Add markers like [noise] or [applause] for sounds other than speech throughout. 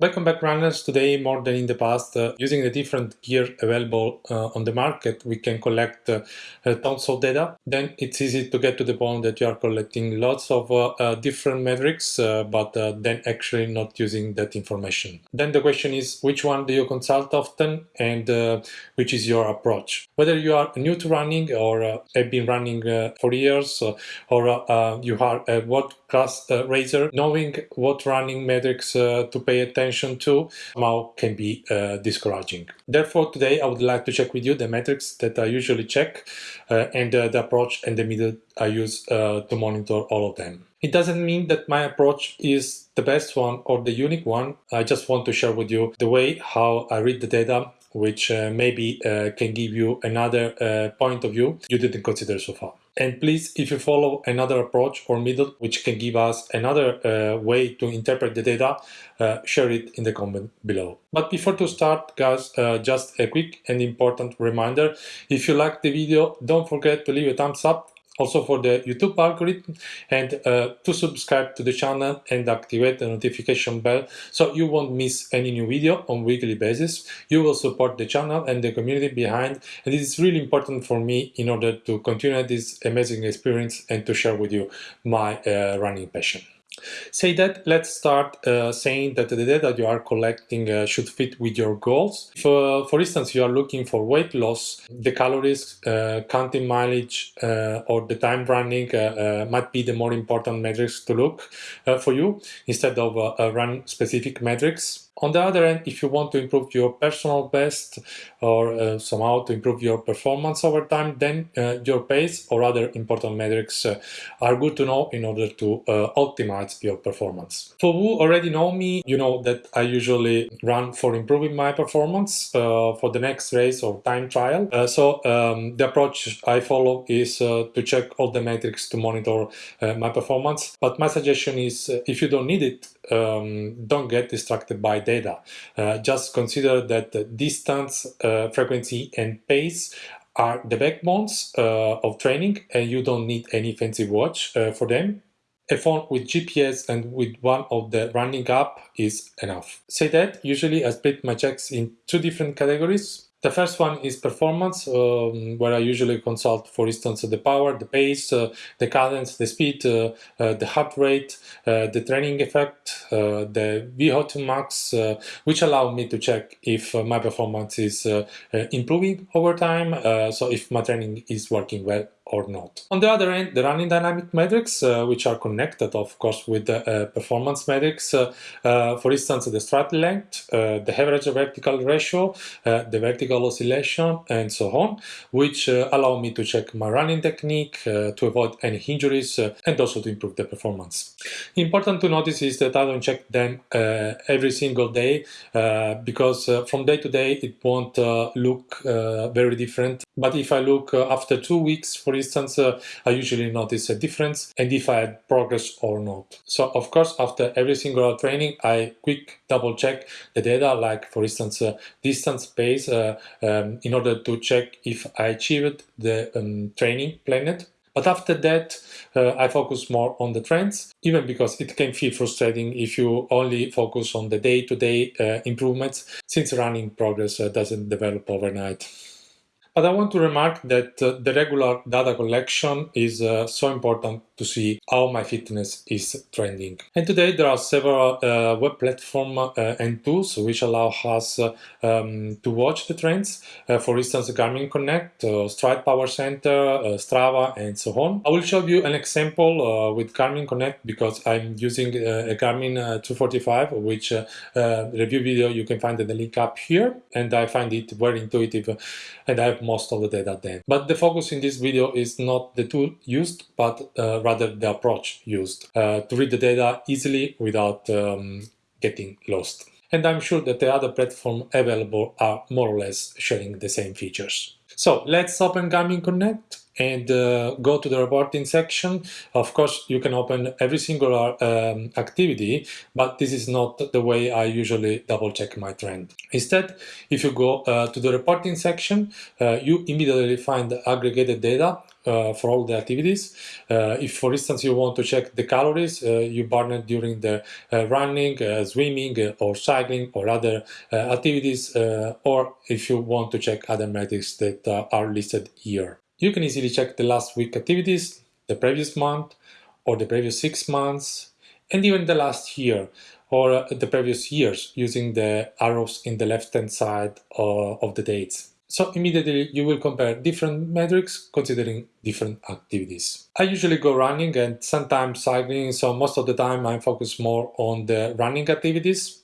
Welcome back runners. Today more than in the past, uh, using the different gear available uh, on the market, we can collect uh, uh tons of data. Then it's easy to get to the point that you are collecting lots of uh, uh, different metrics, but then actually not using that information. Then the question is, which one do you consult often and which is your approach? Whether you are new to running or have been running for years or you are a world class racer, knowing what running metrics to pay attention attention to somehow can be uh, discouraging. Therefore, today I would like to check with you the metrics that I usually check uh, and uh, the approach and the method I use uh, to monitor all of them. It doesn't mean that my approach is the best one or the unique one. I just want to share with you the way how I read the data which uh, maybe uh, can give you another point of view you didn't consider so far. And please, if you follow another approach or middle, which can give us another uh, way to interpret the data, uh, share it in the comment below. But before to start, guys, uh, just a quick and important reminder. If you like the video, don't forget to leave a thumbs up also for the YouTube algorithm and uh, to subscribe to the channel and activate the notification bell so you won't miss any new video on weekly basis. You will support the channel and the community behind and it is really important for me in order to continue this amazing experience and to share with you my uh, running passion. Say that, let's start uh, saying that the data you are collecting uh, should fit with your goals. For, for instance, you are looking for weight loss, the calories, uh, counting mileage, uh, or the time running uh, uh, might be the more important metrics to look for you instead of run specific metrics. On the other hand, if you want to improve your personal best or uh, somehow to improve your performance over time, then uh, your pace or other important metrics uh, are good to know in order to uh, optimize your performance. For who already know me, you know that I usually run for improving my performance uh, for the next race or time trial. Uh, so um, the approach I follow is to check all the metrics to monitor my performance. But my suggestion is if you don't need it, um, don't get distracted by data. Uh, just consider that the distance, uh, frequency and pace are the backbones uh, of training and you don't need any fancy watch uh, for them. A phone with GPS and with one of the running app is enough. Say that, usually I split my checks in two different categories. The first one is performance, um, where I usually consult, for instance, the power, the pace, uh, the cadence, the speed, uh, uh, the heart rate, uh, the training effect, uh, the VO2 max, uh, which allow me to check if my performance is improving over time, so if my training is working well or not. On the other end, the running dynamic metrics, uh, which are connected, of course, with the uh, performance metrics, uh, uh for instance, the stride length, uh, the average vertical ratio, uh, the vertical oscillation, and so on, which uh, allow me to check my running technique, to avoid any injuries, and also to improve the performance. Important to notice is that I don't check them every single day, because from day to day it won't look very different. But if I look after two weeks, for instance, uh, I usually notice a difference and if I had progress or not. So of course, after every single training, I quick double check the data, like for instance, uh, distance pace, uh, um, in order to check if I achieved the um, training planned. But after that, uh, I focus more on the trends, even because it can feel frustrating if you only focus on the day-to-day -day, uh, improvements, since running progress uh, doesn't develop overnight. But I want to remark that uh, the regular data collection is uh, so important to see how my fitness is trending. And today there are several uh, web platforms uh, and tools which allow us uh, um, to watch the trends. Uh, for instance, Garmin Connect, Stryd Power Center, Strava, and so on. I will show you an example with Garmin Connect because I'm using a Garmin 245, which review video you can find in the link up here. And I find it very intuitive and I have most of the data then. But the focus in this video is not the tool used, but uh, rather the approach used uh, to read the data easily without um, getting lost. And I'm sure that the other platforms available are more or less sharing the same features. So let's open Garmin Connect and uh, go to the reporting section. Of course, you can open every single um, activity, but this is not the way I usually double check my trend. Instead, if you go uh, to the reporting section, uh, you immediately find the aggregated data uh, for all the activities. Uh, if, for instance, you want to check the calories uh, you burned during the uh, running, swimming, or cycling, or other activities, or if you want to check other metrics that are listed here. You can easily check the last week activities, the previous month, or the previous six months, and even the last year or the previous years using the arrows in the left-hand side of the dates. So immediately you will compare different metrics considering different activities. I usually go running and sometimes cycling, so most of the time I focus more on the running activities,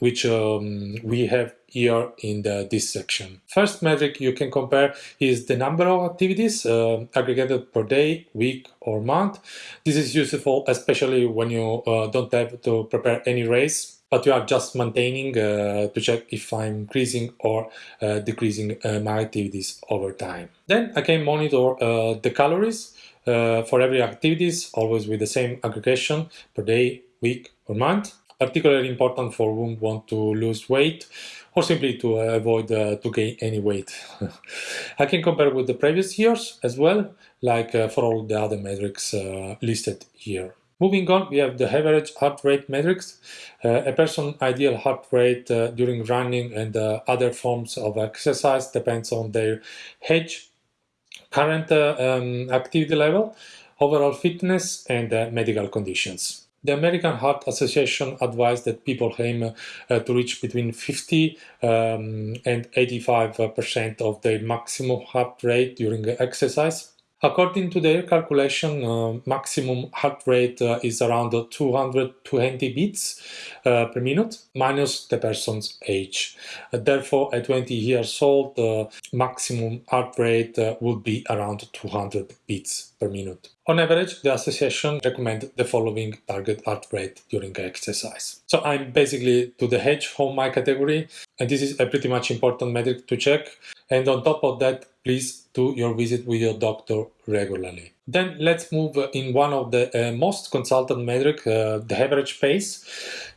which um, we have here in the, this section. First metric you can compare is the number of activities uh, aggregated per day, week or month. This is useful especially when you uh, don't have to prepare any race but you are just maintaining uh, to check if I'm increasing or uh, decreasing uh, my activities over time. Then I can monitor uh, the calories uh, for every activities, always with the same aggregation per day, week or month. Particularly important for whom want to lose weight or simply to avoid uh, to gain any weight. [laughs] I can compare with the previous years as well, like for all the other metrics listed here. Moving on, we have the average heart rate metrics. Uh, a person's ideal heart rate uh, during running and uh, other forms of exercise depends on their age, current uh, um, activity level, overall fitness, and uh, medical conditions. The American Heart Association advised that people aim uh, to reach between 50 um, and 85% of their maximum heart rate during exercise. According to their calculation, uh, maximum heart rate uh, is around 220 beats uh, per minute minus the person's age. Uh, therefore, at 20 years old, the maximum heart rate uh, would be around 200 beats per minute. On average, the association recommend the following target heart rate during exercise. So I'm basically to the hedge home my category, and this is a pretty much important metric to check. And on top of that, please do your visit with your doctor regularly. Then let's move in one of the uh, most consulted metric, uh, the average pace.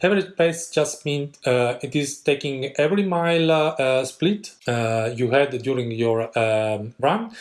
Average pace just means uh, it is taking every mile uh, split uh, you had during your um, run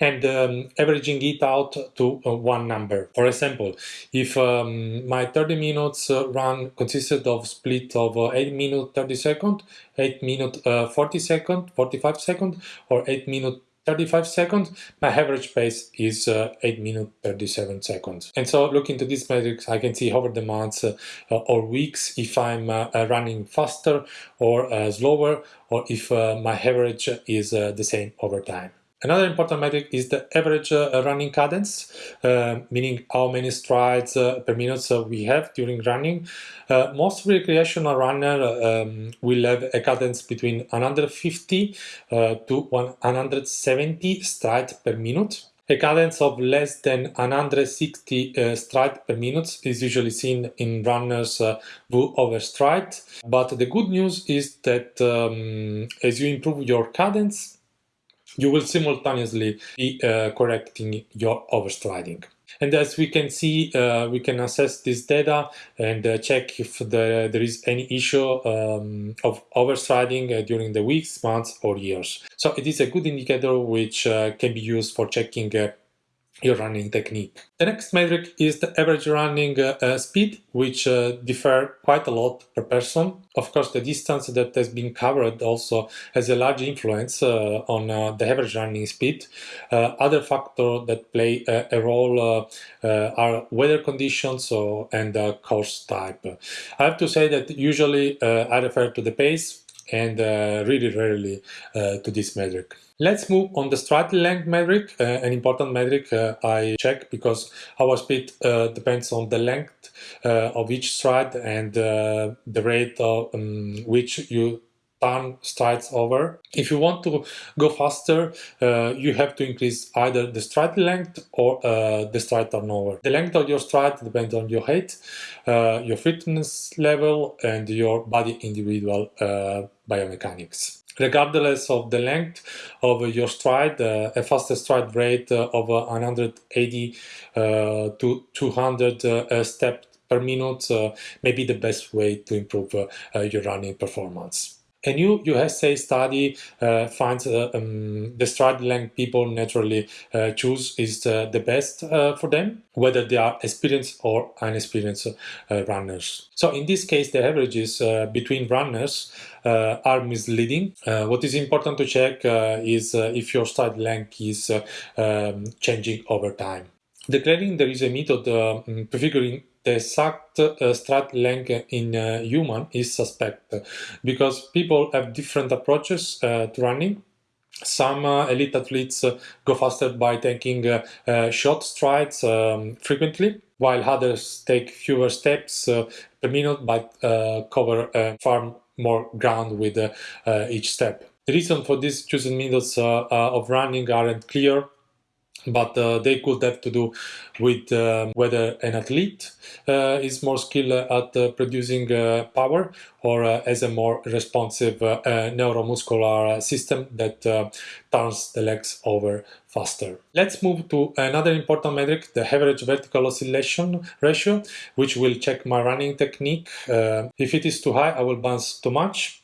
and um, averaging it out to uh, one number. For example, if um, my 30 minutes run consisted of split of uh, 8 minutes 30 seconds, 8 minutes uh, 40 seconds, 45 seconds, or 8 minutes 35 seconds, my average pace is uh, 8 minutes 37 seconds. And so looking to these metrics, I can see over the months uh, or weeks if I'm uh, running faster or uh, slower or if uh, my average is uh, the same over time. Another important metric is the average uh, running cadence, uh, meaning how many strides uh, per minute we have during running. Uh, most recreational runner um, will have a cadence between 150 uh, to 170 strides per minute. A cadence of less than 160 uh, strides per minute is usually seen in runners uh, who overstride. But the good news is that um, as you improve your cadence, you will simultaneously be uh, correcting your overstriding. And as we can see, uh, we can assess this data and uh, check if the, there is any issue um, of overstriding uh, during the weeks, months or years. So it is a good indicator which uh, can be used for checking uh, your running technique. The next metric is the average running uh, uh, speed, which uh, differ quite a lot per person. Of course, the distance that has been covered also has a large influence uh, on uh, the average running speed. Uh, other factors that play a role are weather conditions or, and course type. I have to say that usually I refer to the pace and really rarely to this metric. Let's move on the stride length metric, uh, an important metric uh, I check because our speed uh, depends on the length uh, of each stride and uh, the rate of um, which you turn strides over. If you want to go faster, uh, you have to increase either the stride length or the stride turnover. The length of your stride depends on your height, your fitness level, and your body individual biomechanics regardless of the length of your stride, uh, a faster stride rate of 180 uh, to 200 uh, steps per minute may be the best way to improve your running performance. A new USA study uh, finds uh, um, the stride length people naturally uh, choose is uh, the best uh, for them, whether they are experienced or inexperienced uh, runners. So in this case, the averages between runners are misleading. what is important to check is if your stride length is um, changing over time. Declaring there is a method prefiguring the exact uh, stride length in uh, human is suspect because people have different approaches uh, to running. Some uh, elite athletes uh, go faster by taking uh, short strides um, frequently, while others take fewer steps per minute but cover far more ground with each step. The reason for these chosen methods of running aren't clear but uh, they could have to do with um, whether an athlete uh, is more skilled at uh, producing uh, power or uh, has a more responsive uh, neuromuscular system that turns the legs over faster. Let's move to another important metric, the average vertical oscillation ratio, which will check my running technique. if it is too high, I will bounce too much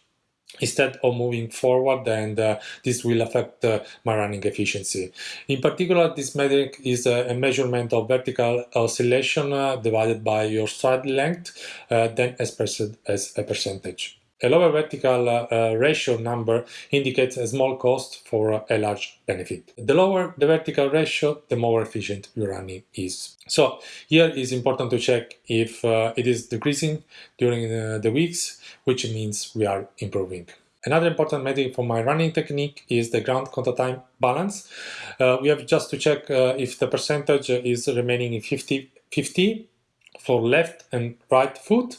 instead of moving forward and uh, this will affect uh, my running efficiency. In particular, this metric is a measurement of vertical oscillation uh, divided by your stride length, uh, then expressed as a percentage. A lower vertical uh, ratio number indicates a small cost for a large benefit. The lower the vertical ratio, the more efficient your running is. So here is important to check if uh, it is decreasing during uh, the weeks, which means we are improving. Another important metric for my running technique is the ground contact time balance. Uh, we have just to check uh, if the percentage is remaining in 50-50 for left and right foot,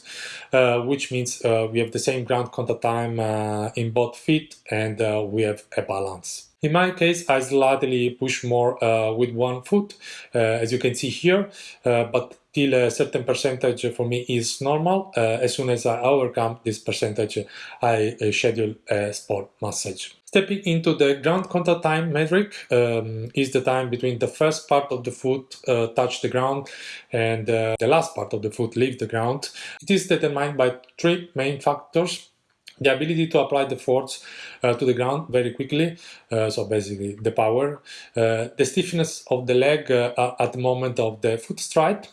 uh, which means uh, we have the same ground contact time uh, in both feet and uh, we have a balance. In my case, I slightly push more uh, with one foot, uh, as you can see here, but till a certain percentage for me is normal. as soon as I overcome this percentage, I schedule a sport massage. Stepping into the ground contact time metric um, is the time between the first part of the foot uh, touch the ground and uh, the last part of the foot leave the ground. It is determined by three main factors. The ability to apply the force uh, to the ground very quickly, uh, so basically the power, uh, the stiffness of the leg uh, at the moment of the foot stride,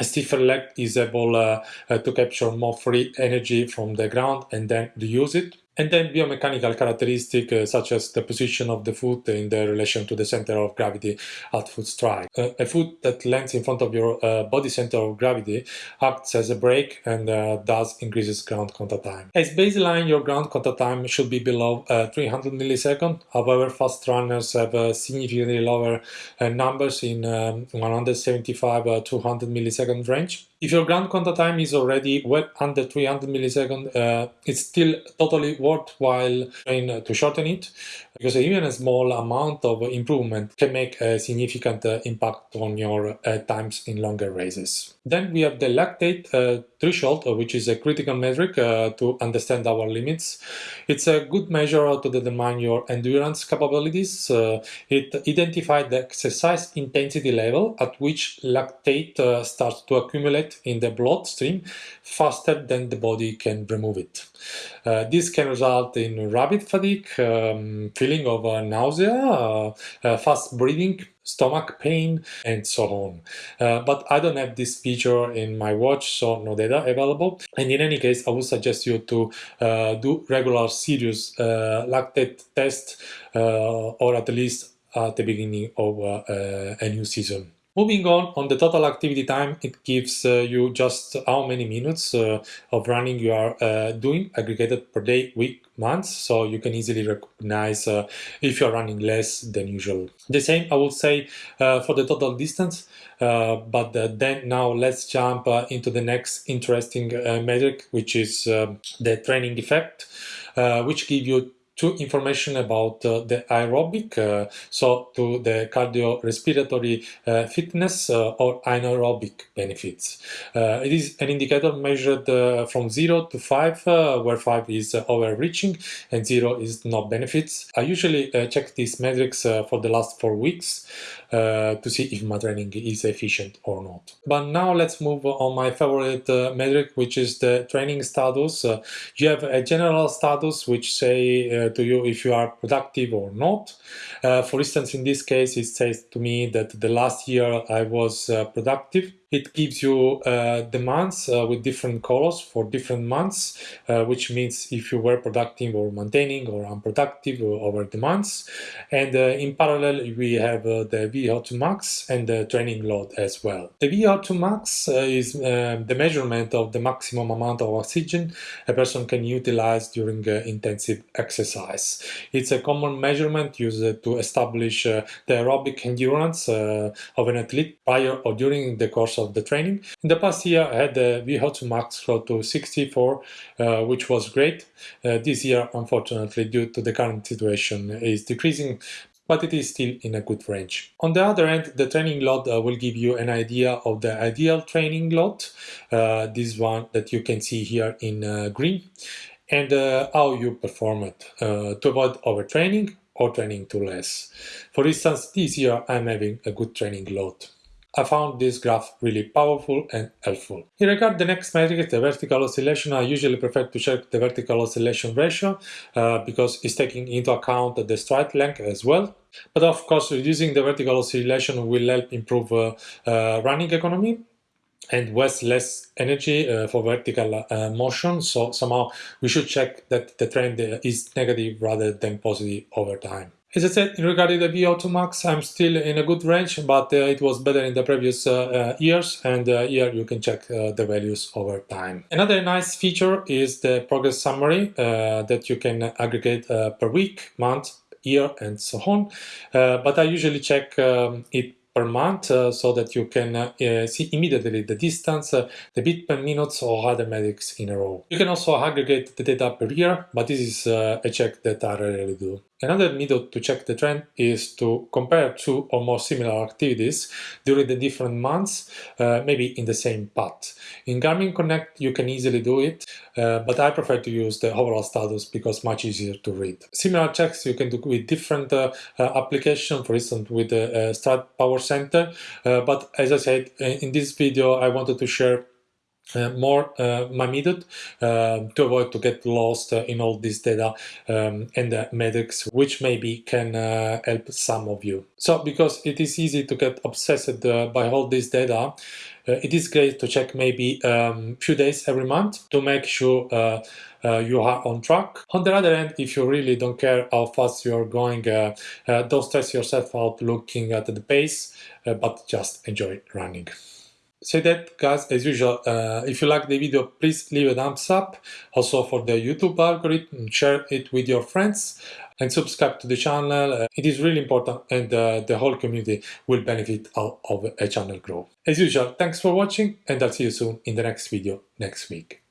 a stiffer leg is able uh, uh, to capture more free energy from the ground and then reuse it. And then biomechanical characteristics uh, such as the position of the foot in the relation to the center of gravity at foot strike. Uh, a foot that lands in front of your uh, body center of gravity acts as a brake and uh, thus increases ground contact time. As baseline, your ground contact time should be below uh, 300 milliseconds. However, fast runners have uh, significantly lower numbers in um, 175 200 millisecond range. If your ground contact time is already well under 300 milliseconds, uh, it's still totally worthwhile trying to shorten it because even a small amount of improvement can make a significant uh, impact on your uh, times in longer races. Then we have the lactate uh, threshold, uh, which is a critical metric uh, to understand our limits. It's a good measure to determine your endurance capabilities. it identifies the exercise intensity level at which lactate starts to accumulate in the bloodstream faster than the body can remove it. Uh, this can result in rapid fatigue, um, feeling of uh, nausea, uh, uh fast breathing, stomach pain, and so on. Uh, but I don't have this feature in my watch, so no data available. And in any case, I would suggest you to do regular serious lactate test or at least at the beginning of a new season. Moving on, on the total activity time, it gives uh, you just how many minutes uh, of running you are uh, doing aggregated per day, week, month, so you can easily recognize uh, if you're running less than usual. The same I would say uh, for the total distance, uh, but then now let's jump into the next interesting metric, which is the training effect, which give you to information about uh, the aerobic, uh, so to the cardiorespiratory uh, fitness uh, or anaerobic benefits. Uh, it is an indicator measured uh, from 0 to 5, where 5 is overreaching and 0 is no benefits. I usually check these metrics for the last 4 weeks to see if my training is efficient or not. But now let's move on my favorite metric, which is the training status. you have a general status which say uh, to you if you are productive or not. Uh, for instance, in this case, it says to me that the last year I was uh, productive it gives you uh, the months uh, with different colors for different months, uh, which means if you were productive or maintaining or unproductive over the months. And uh, in parallel, we have uh, the VO2 max and the training load as well. The VO2 max uh, is the measurement of the maximum amount of oxygen a person can utilize during intensive exercise. It's a common measurement used to establish the aerobic endurance of an athlete prior or during the course of the training. In the past year, I had the VO2 max close to 64, uh, which was great. Uh, this year, unfortunately, due to the current situation, is decreasing, but it is still in a good range. On the other end, the training load uh, will give you an idea of the ideal training load, uh, this one that you can see here in uh, green, and uh, how you perform it to avoid overtraining or training too less. For instance, this year I'm having a good training load. I found this graph really powerful and helpful. In regard the next metric, the vertical oscillation, I usually prefer to check the vertical oscillation ratio uh, because it's taking into account the stride length as well. But of course, reducing the vertical oscillation will help improve uh, uh, running economy and waste less energy uh, for vertical uh, motion. So somehow we should check that the trend is negative rather than positive over time. As I said, in regard to the VO2 max, I'm still in a good range, but uh, it was better in the previous uh, uh years, and uh, here you can check uh, the values over time. Another nice feature is the progress summary uh, that you can aggregate per week, month, year, and so on. but I usually check um, it per month uh, so that you can uh, see immediately the distance, uh, the beat per minutes or other metrics in a row. You can also aggregate the data per year, but this is a check that I rarely do. Another method to check the trend is to compare two or more similar activities during the different months, uh, maybe in the same path. In Garmin Connect you can easily do it, uh, but I prefer to use the overall status because much easier to read. Similar checks you can do with different uh, uh applications, for instance with the uh, Stryd Power Center, uh, but as I said in this video I wanted to share more uh, my method uh, to avoid to get lost uh, in all this data um, and the metrics which maybe can uh, help some of you. So because it is easy to get obsessed uh, by all this data it is great to check maybe a um, few days every month to make sure you are on track. On the other hand, if you really don't care how fast you're going, don't stress yourself out looking at the pace, but just enjoy running. Say that guys, as usual, uh, if you like the video, please leave a thumbs up. Also for the YouTube algorithm, share it with your friends and subscribe to the channel. Uh, it is really important and uh, the whole community will benefit out of a channel growth. As usual, thanks for watching and I'll see you soon in the next video next week.